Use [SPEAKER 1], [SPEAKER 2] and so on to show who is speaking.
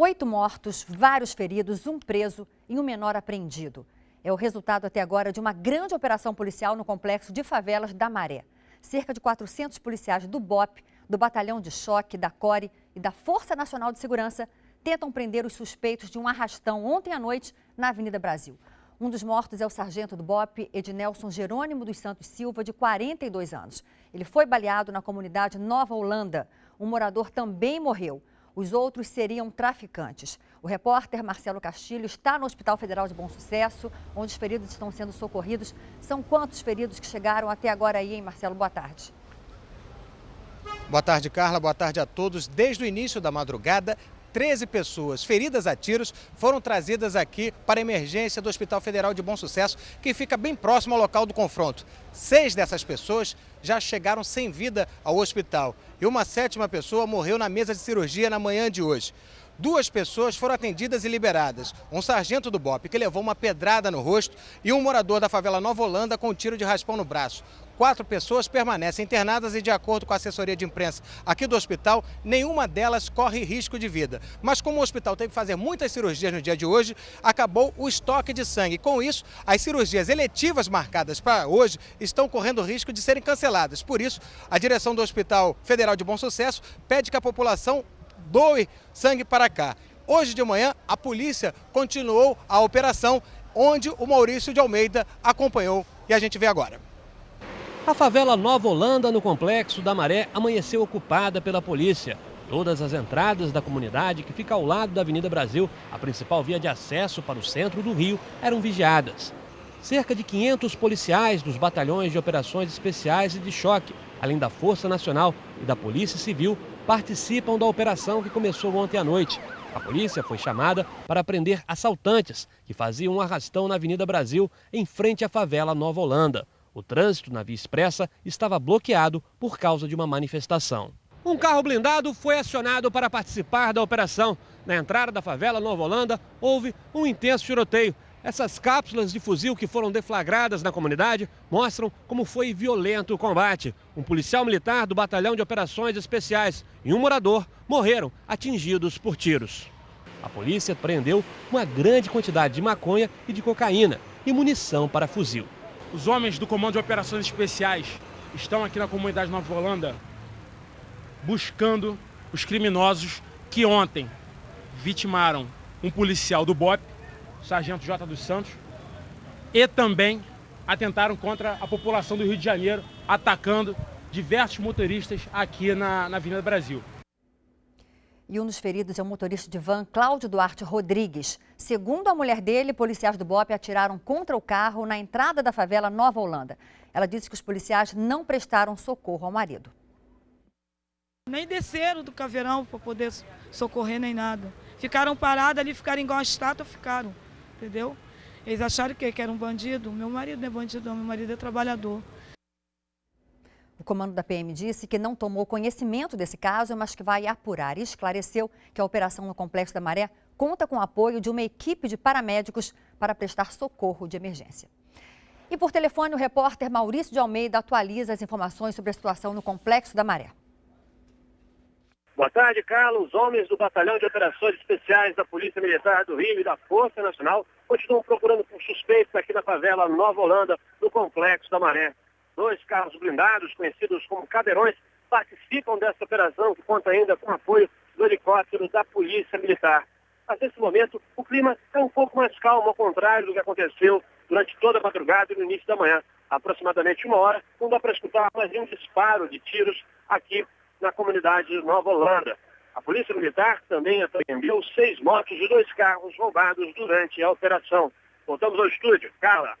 [SPEAKER 1] Oito mortos, vários feridos, um preso e um menor apreendido. É o resultado até agora de uma grande operação policial no complexo de favelas da Maré. Cerca de 400 policiais do BOP, do Batalhão de Choque, da CORE e da Força Nacional de Segurança tentam prender os suspeitos de um arrastão ontem à noite na Avenida Brasil. Um dos mortos é o sargento do BOP, Ednelson Jerônimo dos Santos Silva, de 42 anos. Ele foi baleado na comunidade Nova Holanda. Um morador também morreu. Os outros seriam traficantes. O repórter Marcelo Castilho está no Hospital Federal de Bom Sucesso, onde os feridos estão sendo socorridos. São quantos feridos que chegaram até agora aí, hein, Marcelo? Boa tarde.
[SPEAKER 2] Boa tarde, Carla. Boa tarde a todos. Desde o início da madrugada, 13 pessoas feridas a tiros foram trazidas aqui para a emergência do Hospital Federal de Bom Sucesso, que fica bem próximo ao local do confronto. Seis dessas pessoas já chegaram sem vida ao hospital e uma sétima pessoa morreu na mesa de cirurgia na manhã de hoje. Duas pessoas foram atendidas e liberadas. Um sargento do BOP que levou uma pedrada no rosto e um morador da favela Nova Holanda com um tiro de raspão no braço. Quatro pessoas permanecem internadas e, de acordo com a assessoria de imprensa aqui do hospital, nenhuma delas corre risco de vida. Mas como o hospital teve que fazer muitas cirurgias no dia de hoje, acabou o estoque de sangue. Com isso, as cirurgias eletivas marcadas para hoje estão correndo risco de serem canceladas. Por isso, a direção do Hospital Federal de Bom Sucesso pede que a população doe sangue para cá. Hoje de manhã, a polícia continuou a operação onde o Maurício de Almeida acompanhou e a gente vê agora.
[SPEAKER 3] A favela Nova Holanda, no complexo da Maré, amanheceu ocupada pela polícia. Todas as entradas da comunidade, que fica ao lado da Avenida Brasil, a principal via de acesso para o centro do Rio, eram vigiadas. Cerca de 500 policiais dos batalhões de operações especiais e de choque, além da Força Nacional e da Polícia Civil, participam da operação que começou ontem à noite. A polícia foi chamada para prender assaltantes que faziam um arrastão na Avenida Brasil, em frente à favela Nova Holanda. O trânsito na Via Expressa estava bloqueado por causa de uma manifestação. Um carro blindado foi acionado para participar da operação. Na entrada da favela Nova Holanda, houve um intenso tiroteio. Essas cápsulas de fuzil que foram deflagradas na comunidade mostram como foi violento o combate. Um policial militar do Batalhão de Operações Especiais e um morador morreram atingidos por tiros. A polícia prendeu uma grande quantidade de maconha e de cocaína e munição para fuzil.
[SPEAKER 4] Os homens do Comando de Operações Especiais estão aqui na comunidade Nova Holanda buscando os criminosos que ontem vitimaram um policial do BOP Sargento J. dos Santos, e também atentaram contra a população do Rio de Janeiro, atacando diversos motoristas aqui na, na Avenida Brasil.
[SPEAKER 1] E um dos feridos é o motorista de van, Cláudio Duarte Rodrigues. Segundo a mulher dele, policiais do BOP atiraram contra o carro na entrada da favela Nova Holanda. Ela disse que os policiais não prestaram socorro ao marido.
[SPEAKER 5] Nem desceram do caveirão para poder socorrer nem nada. Ficaram parados ali, ficaram igual a estátua, ficaram entendeu? Eles acharam que, era um bandido. Meu marido não é bandido, meu marido é trabalhador.
[SPEAKER 1] O comando da PM disse que não tomou conhecimento desse caso, mas que vai apurar e esclareceu que a operação no Complexo da Maré conta com o apoio de uma equipe de paramédicos para prestar socorro de emergência. E por telefone, o repórter Maurício de Almeida atualiza as informações sobre a situação no Complexo da Maré.
[SPEAKER 6] Boa tarde, Carlos. Homens do Batalhão de Operações Especiais da Polícia Militar do Rio e da Força Nacional continuam procurando por suspeitos aqui na favela Nova Holanda, no Complexo da Maré. Dois carros blindados, conhecidos como cadeirões, participam dessa operação que conta ainda com apoio do helicóptero da Polícia Militar. Mas nesse momento, o clima é um pouco mais calmo, ao contrário do que aconteceu durante toda a madrugada e no início da manhã. Aproximadamente uma hora, não dá para escutar mais um disparo de tiros aqui na comunidade de Nova Holanda. A Polícia Militar também apreendeu seis motos e dois carros roubados durante a operação. Voltamos ao estúdio. Carla.